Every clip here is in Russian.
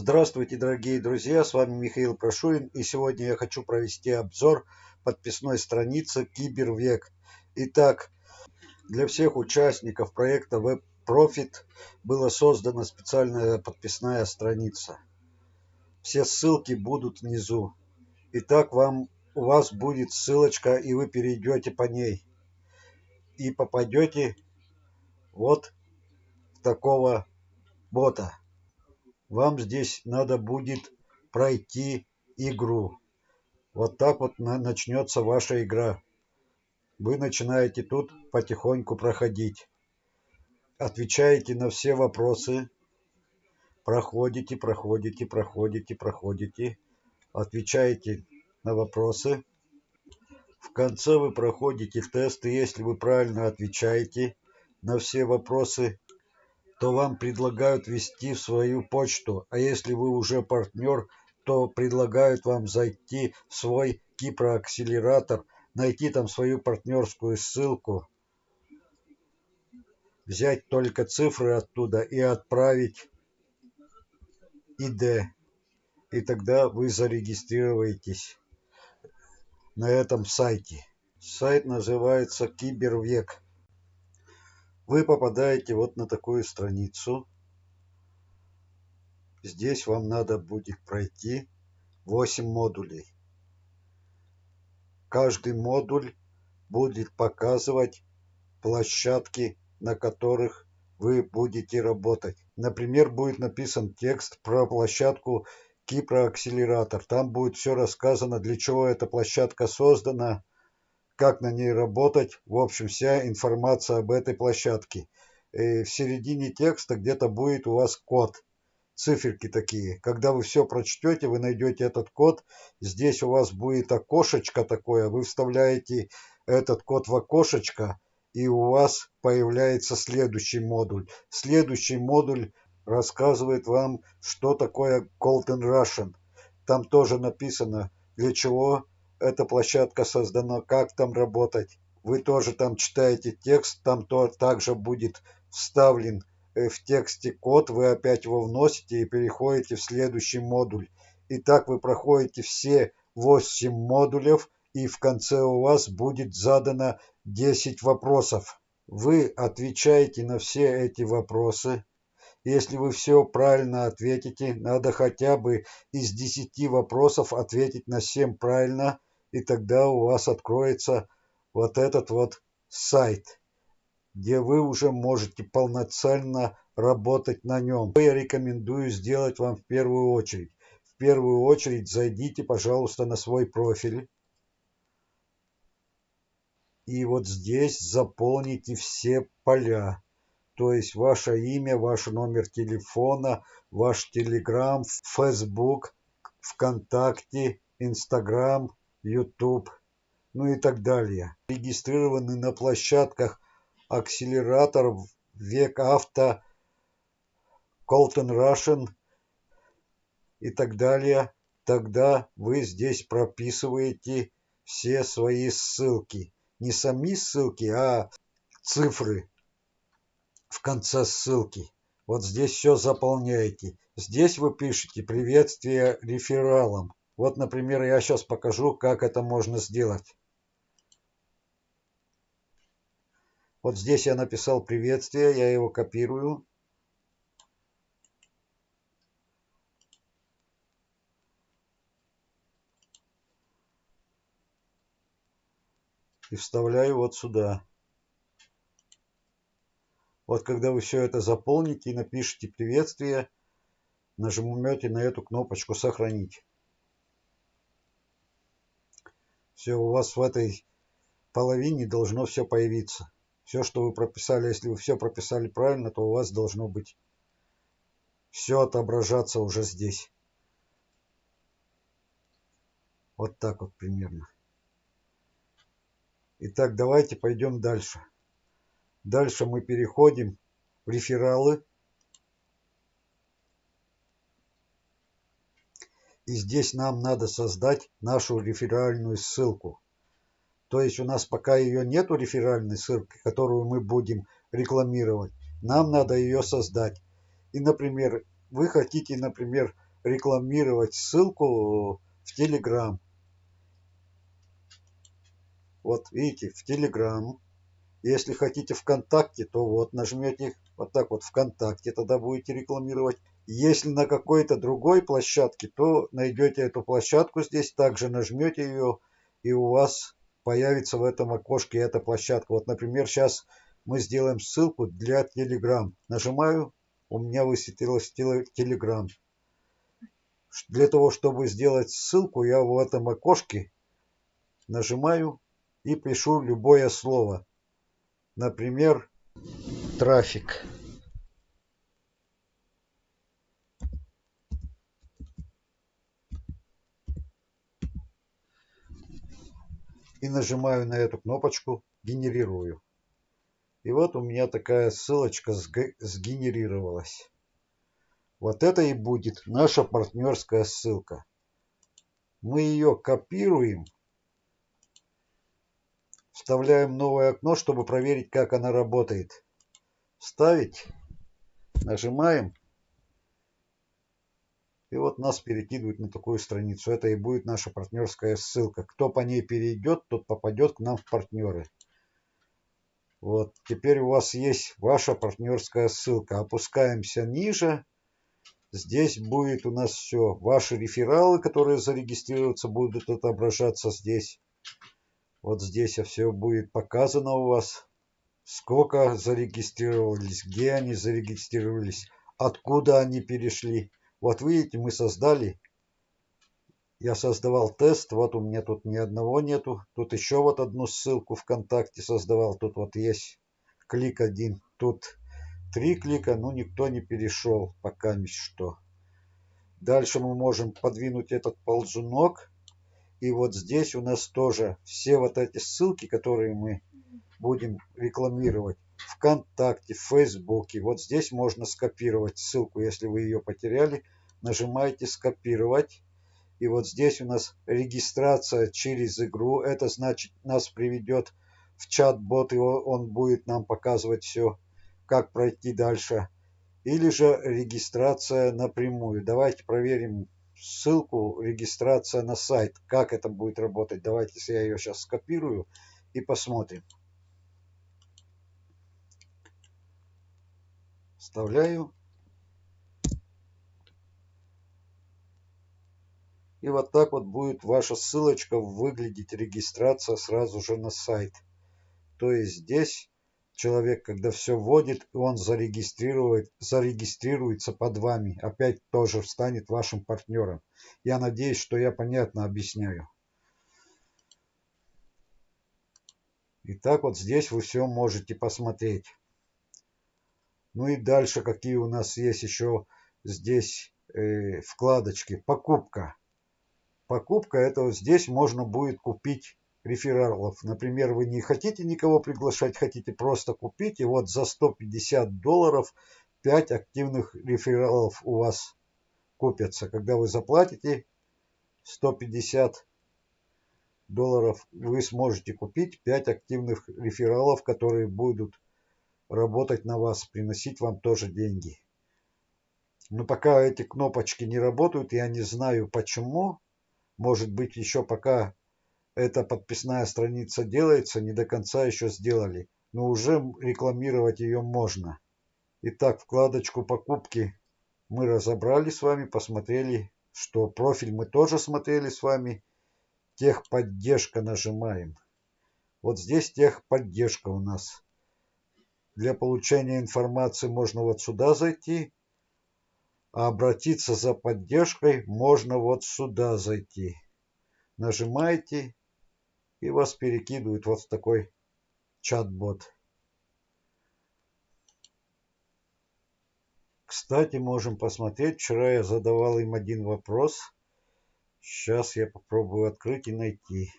Здравствуйте, дорогие друзья, с вами Михаил Прошурин, и сегодня я хочу провести обзор подписной страницы Кибервек. Итак, для всех участников проекта WebProfit была создана специальная подписная страница. Все ссылки будут внизу. Итак, вам, у вас будет ссылочка, и вы перейдете по ней. И попадете вот такого бота вам здесь надо будет пройти игру. Вот так вот начнется ваша игра. Вы начинаете тут потихоньку проходить. Отвечаете на все вопросы. Проходите, проходите, проходите, проходите. Отвечаете на вопросы. В конце вы проходите тест, и если вы правильно отвечаете на все вопросы, то вам предлагают ввести в свою почту, а если вы уже партнер, то предлагают вам зайти в свой Кипроакселератор, найти там свою партнерскую ссылку, взять только цифры оттуда и отправить ID. И тогда вы зарегистрируетесь на этом сайте. Сайт называется Кибервек вы попадаете вот на такую страницу. Здесь вам надо будет пройти 8 модулей. Каждый модуль будет показывать площадки, на которых вы будете работать. Например, будет написан текст про площадку Кипроакселератор. Там будет все рассказано, для чего эта площадка создана, как на ней работать, в общем, вся информация об этой площадке. И в середине текста где-то будет у вас код, циферки такие. Когда вы все прочтете, вы найдете этот код. Здесь у вас будет окошечко такое, вы вставляете этот код в окошечко, и у вас появляется следующий модуль. Следующий модуль рассказывает вам, что такое Golden Russian. Там тоже написано, для чего эта площадка создана, как там работать. Вы тоже там читаете текст, там то также будет вставлен э, в тексте код, вы опять его вносите и переходите в следующий модуль. И так вы проходите все 8 модулев, и в конце у вас будет задано 10 вопросов. Вы отвечаете на все эти вопросы. Если вы все правильно ответите, надо хотя бы из 10 вопросов ответить на 7 правильно, и тогда у вас откроется вот этот вот сайт, где вы уже можете полноценно работать на нем. Я рекомендую сделать вам в первую очередь. В первую очередь зайдите, пожалуйста, на свой профиль. И вот здесь заполните все поля. То есть ваше имя, ваш номер телефона, ваш телеграм, фейсбук, ВКонтакте, Инстаграм, YouTube, ну и так далее. Регистрированы на площадках акселератор Век Авто, Colton Russian и так далее, тогда вы здесь прописываете все свои ссылки. Не сами ссылки, а цифры в конце ссылки. Вот здесь все заполняете. Здесь вы пишете приветствие рефералам. Вот, например, я сейчас покажу, как это можно сделать. Вот здесь я написал приветствие, я его копирую. И вставляю вот сюда. Вот когда вы все это заполните и напишите приветствие, нажмете на эту кнопочку «Сохранить». Все у вас в этой половине должно все появиться. Все, что вы прописали, если вы все прописали правильно, то у вас должно быть все отображаться уже здесь. Вот так вот примерно. Итак, давайте пойдем дальше. Дальше мы переходим в рефералы. И здесь нам надо создать нашу реферальную ссылку. То есть у нас пока ее нету реферальной ссылки, которую мы будем рекламировать, нам надо ее создать. И, например, вы хотите, например, рекламировать ссылку в Telegram. Вот видите, в Telegram. Если хотите ВКонтакте, то вот нажмете вот так вот ВКонтакте, тогда будете рекламировать. Если на какой-то другой площадке, то найдете эту площадку здесь, также нажмете ее, и у вас появится в этом окошке эта площадка. Вот, например, сейчас мы сделаем ссылку для Telegram. Нажимаю, у меня высветилось Telegram. Для того, чтобы сделать ссылку, я в этом окошке нажимаю и пишу любое слово. Например, трафик. И нажимаю на эту кнопочку «Генерирую». И вот у меня такая ссылочка сгенерировалась. Вот это и будет наша партнерская ссылка. Мы ее копируем, вставляем новое окно, чтобы проверить, как она работает. Вставить, нажимаем. И вот нас перекидывает на такую страницу. Это и будет наша партнерская ссылка. Кто по ней перейдет, тот попадет к нам в партнеры. Вот, теперь у вас есть ваша партнерская ссылка. Опускаемся ниже. Здесь будет у нас все. Ваши рефералы, которые зарегистрируются, будут отображаться здесь. Вот здесь все будет показано у вас. Сколько зарегистрировались, где они зарегистрировались, откуда они перешли. Вот видите, мы создали. Я создавал тест. Вот у меня тут ни одного нету. Тут еще вот одну ссылку ВКонтакте создавал. Тут вот есть клик один. Тут три клика, но никто не перешел пока ни что. Дальше мы можем подвинуть этот ползунок. И вот здесь у нас тоже все вот эти ссылки, которые мы будем рекламировать. ВКонтакте, в Фейсбуке. Вот здесь можно скопировать ссылку, если вы ее потеряли. Нажимаете «Скопировать». И вот здесь у нас регистрация через игру. Это значит нас приведет в чат-бот, и он будет нам показывать все, как пройти дальше. Или же регистрация напрямую. Давайте проверим ссылку регистрация на сайт. Как это будет работать? Давайте я ее сейчас скопирую и посмотрим. Вставляю. И вот так вот будет ваша ссылочка выглядеть, регистрация сразу же на сайт. То есть здесь человек, когда все вводит, он зарегистрирует, зарегистрируется под вами. Опять тоже станет вашим партнером. Я надеюсь, что я понятно объясняю. И так вот здесь вы все можете посмотреть. Ну и дальше какие у нас есть еще здесь э, вкладочки. Покупка. Покупка это вот здесь можно будет купить рефералов. Например, вы не хотите никого приглашать, хотите просто купить. И вот за 150 долларов 5 активных рефералов у вас купятся. Когда вы заплатите 150 долларов, вы сможете купить 5 активных рефералов, которые будут работать на вас, приносить вам тоже деньги. Но пока эти кнопочки не работают, я не знаю почему. Может быть, еще пока эта подписная страница делается, не до конца еще сделали. Но уже рекламировать ее можно. Итак, вкладочку покупки мы разобрали с вами, посмотрели, что профиль мы тоже смотрели с вами. Техподдержка нажимаем. Вот здесь техподдержка у нас. Для получения информации можно вот сюда зайти, а обратиться за поддержкой можно вот сюда зайти. Нажимаете, и вас перекидывают вот в такой чат-бот. Кстати, можем посмотреть. Вчера я задавал им один вопрос. Сейчас я попробую открыть и найти.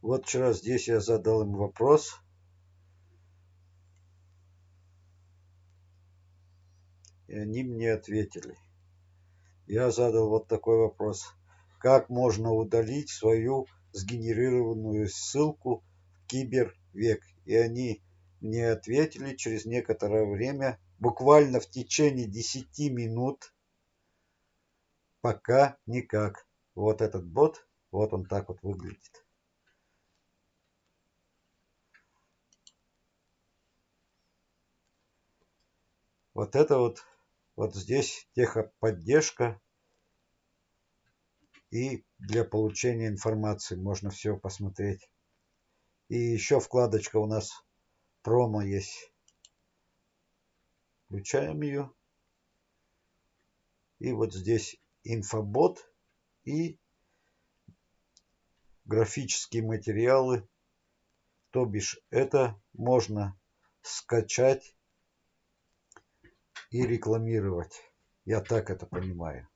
Вот вчера здесь я задал им вопрос. И они мне ответили. Я задал вот такой вопрос. Как можно удалить свою сгенерированную ссылку в кибервек? И они мне ответили через некоторое время, буквально в течение 10 минут. Пока никак. Вот этот бот, вот он так вот выглядит. Вот это вот, вот здесь техподдержка. И для получения информации можно все посмотреть. И еще вкладочка у нас промо есть. Включаем ее. И вот здесь инфобот и графические материалы. То бишь это можно скачать и рекламировать. Я так это понимаю.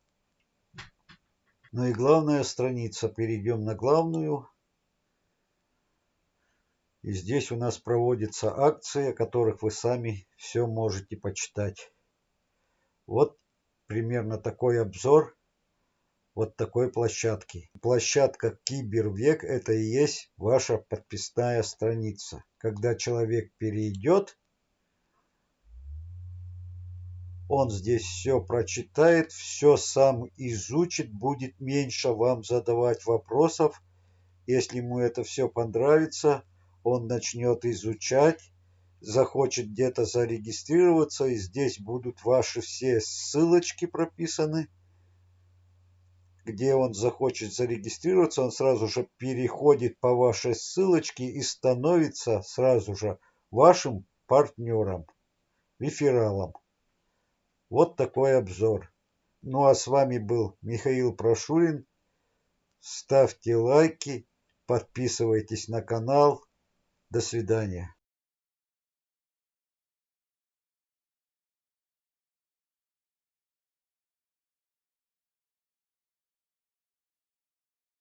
Ну и главная страница. Перейдем на главную. И здесь у нас проводится акции, о которых вы сами все можете почитать. Вот примерно такой обзор вот такой площадки. Площадка Кибервек это и есть ваша подписная страница. Когда человек перейдет, он здесь все прочитает, все сам изучит, будет меньше вам задавать вопросов. Если ему это все понравится, он начнет изучать, захочет где-то зарегистрироваться, и здесь будут ваши все ссылочки прописаны. Где он захочет зарегистрироваться, он сразу же переходит по вашей ссылочке и становится сразу же вашим партнером, рефералом. Вот такой обзор. Ну а с вами был Михаил Прошурин. Ставьте лайки, подписывайтесь на канал. До свидания.